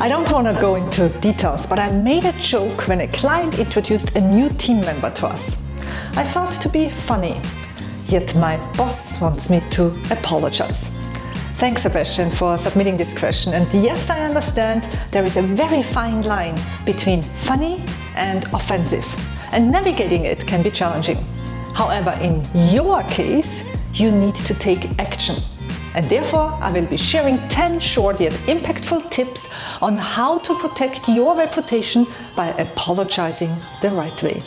I don't want to go into details, but I made a joke when a client introduced a new team member to us. I thought to be funny, yet my boss wants me to apologize. Thanks Sebastian for submitting this question and yes I understand there is a very fine line between funny and offensive and navigating it can be challenging. However in your case you need to take action and therefore I will be sharing 10 short yet impactful tips on how to protect your reputation by apologizing the right way.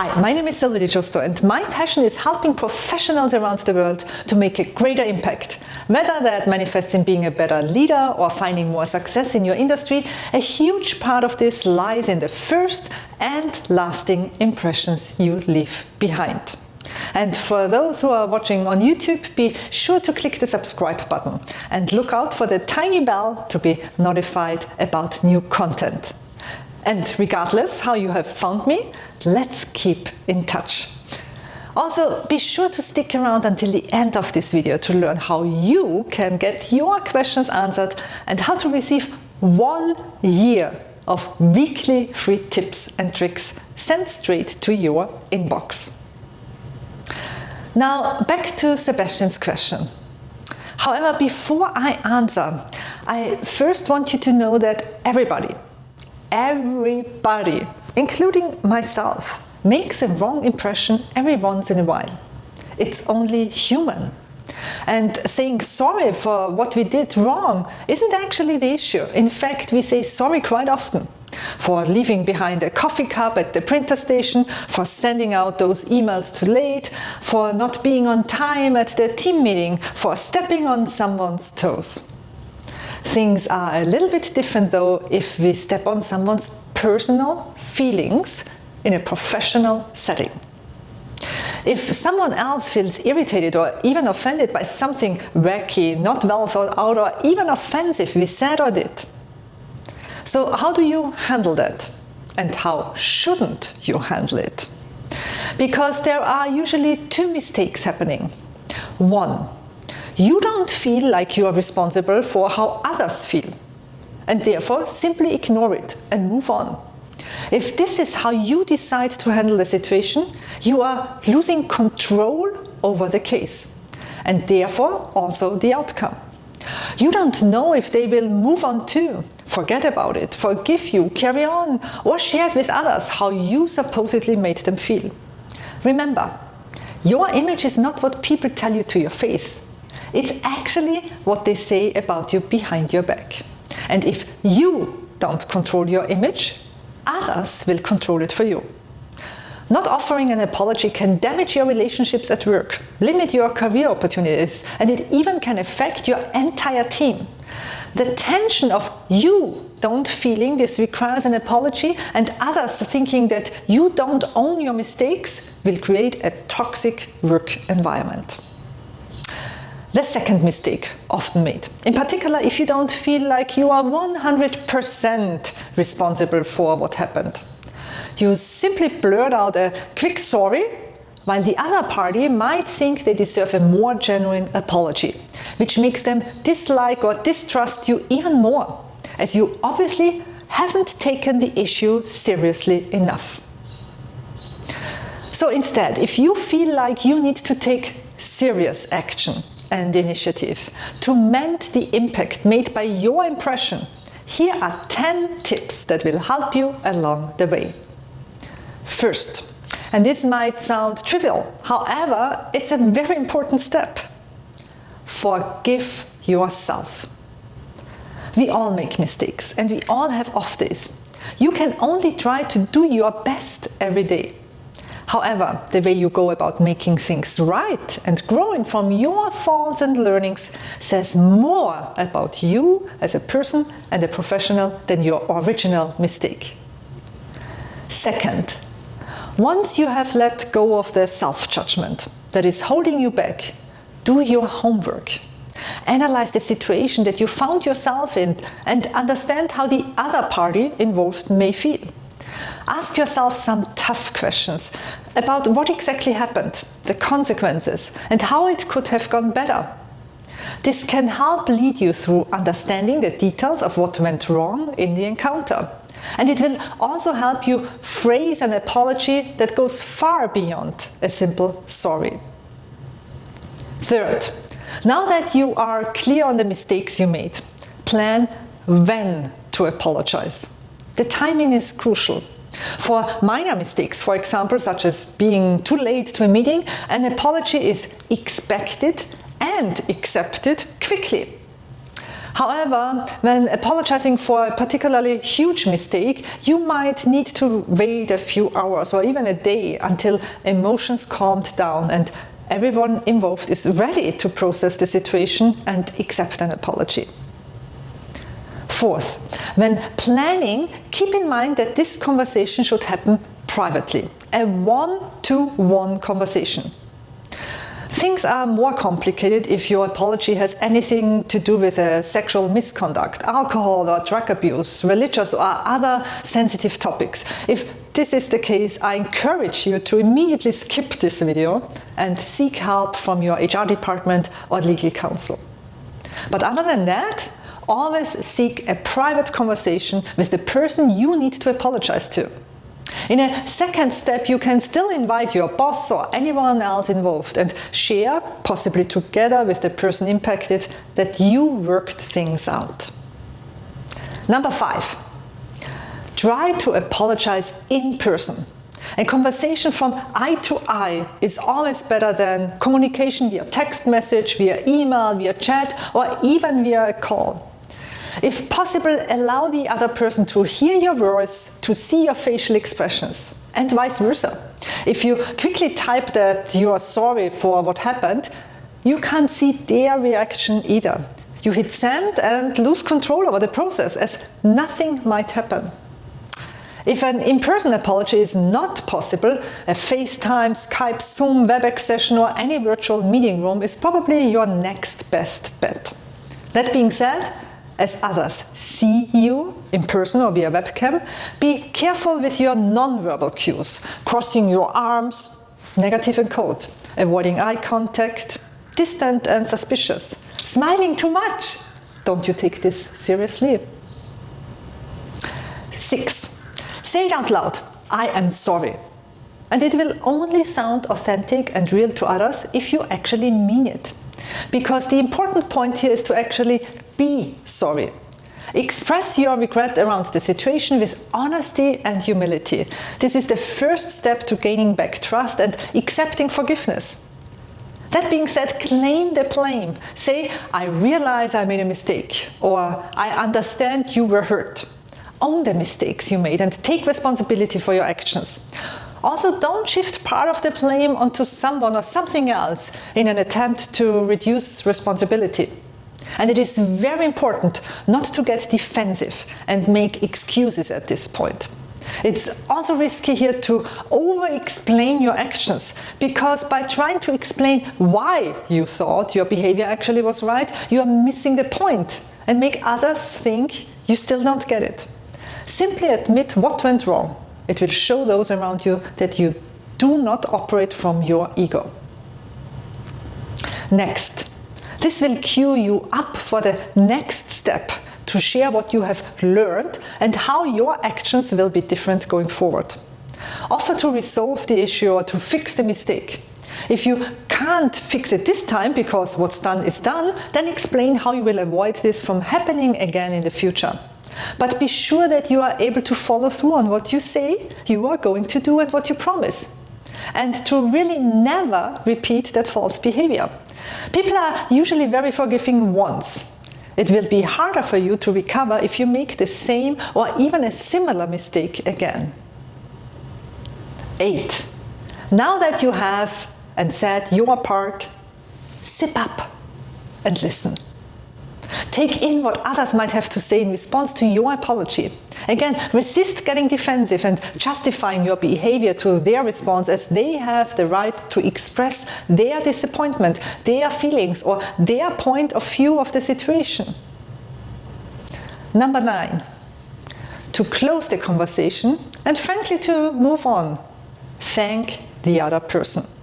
Hi, my name is Silvia Giusto and my passion is helping professionals around the world to make a greater impact. Whether that manifests in being a better leader or finding more success in your industry, a huge part of this lies in the first and lasting impressions you leave behind. And for those who are watching on YouTube, be sure to click the subscribe button and look out for the tiny bell to be notified about new content. And regardless how you have found me, let's keep in touch. Also, be sure to stick around until the end of this video to learn how you can get your questions answered and how to receive one year of weekly free tips and tricks sent straight to your inbox. Now, back to Sebastian's question. However, before I answer, I first want you to know that everybody, everybody, including myself, makes a wrong impression every once in a while. It's only human. And saying sorry for what we did wrong isn't actually the issue. In fact, we say sorry quite often for leaving behind a coffee cup at the printer station, for sending out those emails too late, for not being on time at the team meeting, for stepping on someone's toes. Things are a little bit different though if we step on someone's personal feelings in a professional setting. If someone else feels irritated or even offended by something wacky, not well thought out or even offensive we said or did. So how do you handle that? And how shouldn't you handle it? Because there are usually two mistakes happening. One, you don't feel like you are responsible for how others feel and therefore simply ignore it and move on. If this is how you decide to handle the situation, you are losing control over the case and therefore also the outcome. You don't know if they will move on too, forget about it, forgive you, carry on, or share with others how you supposedly made them feel. Remember, your image is not what people tell you to your face. It's actually what they say about you behind your back. And if you don't control your image, others will control it for you. Not offering an apology can damage your relationships at work, limit your career opportunities, and it even can affect your entire team. The tension of you don't feeling this requires an apology and others thinking that you don't own your mistakes will create a toxic work environment. The second mistake often made, in particular if you don't feel like you are 100% responsible for what happened. You simply blurt out a quick sorry, while the other party might think they deserve a more genuine apology, which makes them dislike or distrust you even more, as you obviously haven't taken the issue seriously enough. So instead, if you feel like you need to take serious action, and initiative to mend the impact made by your impression, here are 10 tips that will help you along the way. First, and this might sound trivial, however, it's a very important step. Forgive yourself. We all make mistakes and we all have off days. You can only try to do your best every day. However, the way you go about making things right and growing from your faults and learnings says more about you as a person and a professional than your original mistake. Second, once you have let go of the self-judgment that is holding you back, do your homework. Analyze the situation that you found yourself in and understand how the other party involved may feel. Ask yourself some tough questions about what exactly happened, the consequences, and how it could have gone better. This can help lead you through understanding the details of what went wrong in the encounter. And it will also help you phrase an apology that goes far beyond a simple sorry. Third, now that you are clear on the mistakes you made, plan when to apologize. The timing is crucial. For minor mistakes, for example, such as being too late to a meeting, an apology is expected and accepted quickly. However, when apologizing for a particularly huge mistake, you might need to wait a few hours or even a day until emotions calmed down and everyone involved is ready to process the situation and accept an apology. Fourth, when planning, keep in mind that this conversation should happen privately, a one-to-one -one conversation. Things are more complicated if your apology has anything to do with a sexual misconduct, alcohol or drug abuse, religious or other sensitive topics. If this is the case, I encourage you to immediately skip this video and seek help from your HR department or legal counsel. But other than that, always seek a private conversation with the person you need to apologize to. In a second step, you can still invite your boss or anyone else involved and share, possibly together with the person impacted, that you worked things out. Number five, try to apologize in person. A conversation from eye to eye is always better than communication via text message, via email, via chat, or even via a call. If possible, allow the other person to hear your voice, to see your facial expressions, and vice versa. If you quickly type that you are sorry for what happened, you can't see their reaction either. You hit send and lose control over the process as nothing might happen. If an in-person apology is not possible, a FaceTime, Skype, Zoom, WebEx session or any virtual meeting room is probably your next best bet. That being said, as others see you in person or via webcam, be careful with your non-verbal cues, crossing your arms, negative and cold, avoiding eye contact, distant and suspicious, smiling too much. Don't you take this seriously? Six, say it out loud, I am sorry. And it will only sound authentic and real to others if you actually mean it. Because the important point here is to actually be sorry. Express your regret around the situation with honesty and humility. This is the first step to gaining back trust and accepting forgiveness. That being said, claim the blame. Say, I realize I made a mistake, or I understand you were hurt. Own the mistakes you made and take responsibility for your actions. Also, don't shift part of the blame onto someone or something else in an attempt to reduce responsibility. And it is very important not to get defensive and make excuses at this point. It's also risky here to over-explain your actions, because by trying to explain why you thought your behavior actually was right, you are missing the point and make others think you still don't get it. Simply admit what went wrong. It will show those around you that you do not operate from your ego. Next, this will cue you up for the next step to share what you have learned and how your actions will be different going forward. Offer to resolve the issue or to fix the mistake. If you can't fix it this time because what's done is done, then explain how you will avoid this from happening again in the future. But be sure that you are able to follow through on what you say you are going to do and what you promise. And to really never repeat that false behavior. People are usually very forgiving once. It will be harder for you to recover if you make the same or even a similar mistake again. 8. Now that you have and said your part, sip up and listen. Take in what others might have to say in response to your apology. Again, resist getting defensive and justifying your behavior to their response as they have the right to express their disappointment, their feelings, or their point of view of the situation. Number nine, to close the conversation and frankly to move on. Thank the other person.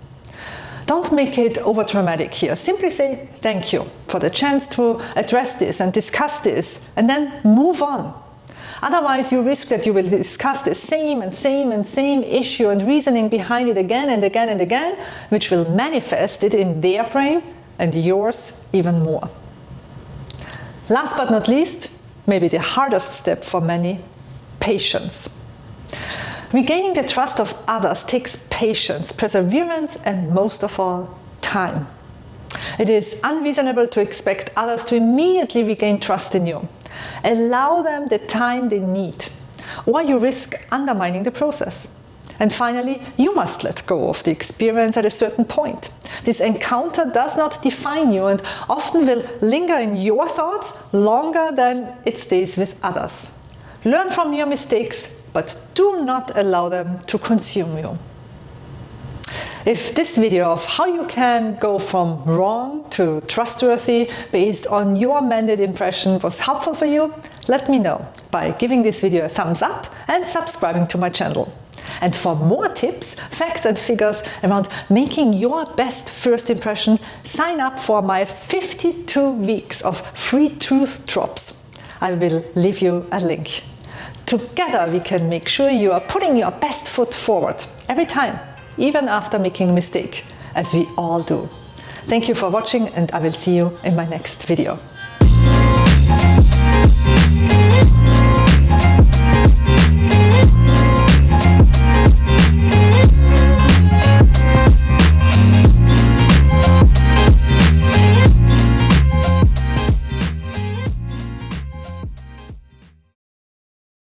Don't make it over dramatic here. Simply say thank you for the chance to address this and discuss this and then move on. Otherwise, you risk that you will discuss the same and same and same issue and reasoning behind it again and again and again, which will manifest it in their brain and yours even more. Last but not least, maybe the hardest step for many, patience. Regaining the trust of others takes patience, perseverance, and most of all, time. It is unreasonable to expect others to immediately regain trust in you. Allow them the time they need, or you risk undermining the process. And finally, you must let go of the experience at a certain point. This encounter does not define you and often will linger in your thoughts longer than it stays with others. Learn from your mistakes, but do not allow them to consume you. If this video of how you can go from wrong to trustworthy based on your mended impression was helpful for you, let me know by giving this video a thumbs up and subscribing to my channel. And for more tips, facts and figures around making your best first impression, sign up for my 52 weeks of free truth drops. I will leave you a link. Together we can make sure you are putting your best foot forward every time, even after making a mistake, as we all do. Thank you for watching and I will see you in my next video.